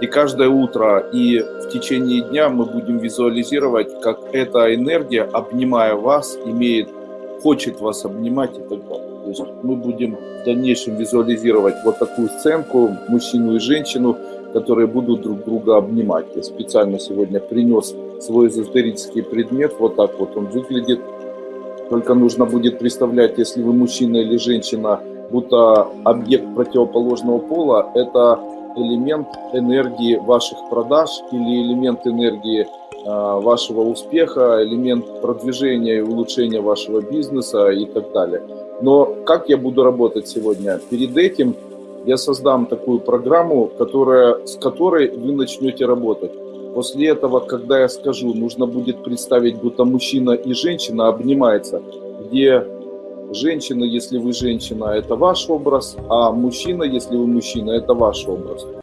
И каждое утро и в течение дня мы будем визуализировать, как эта энергия, обнимая вас, имеет, хочет вас обнимать и так далее. То есть мы будем в дальнейшем визуализировать вот такую сценку, мужчину и женщину, которые будут друг друга обнимать. Я специально сегодня принес свой эзотерический предмет, вот так вот он выглядит. Только нужно будет представлять, если вы мужчина или женщина, будто объект противоположного пола – это элемент энергии ваших продаж или элемент энергии а, вашего успеха, элемент продвижения и улучшения вашего бизнеса и так далее. Но как я буду работать сегодня? Перед этим я создам такую программу, которая, с которой вы начнете работать. После этого, когда я скажу, нужно будет представить, будто мужчина и женщина обнимаются, где женщина, если вы женщина, это ваш образ, а мужчина, если вы мужчина, это ваш образ.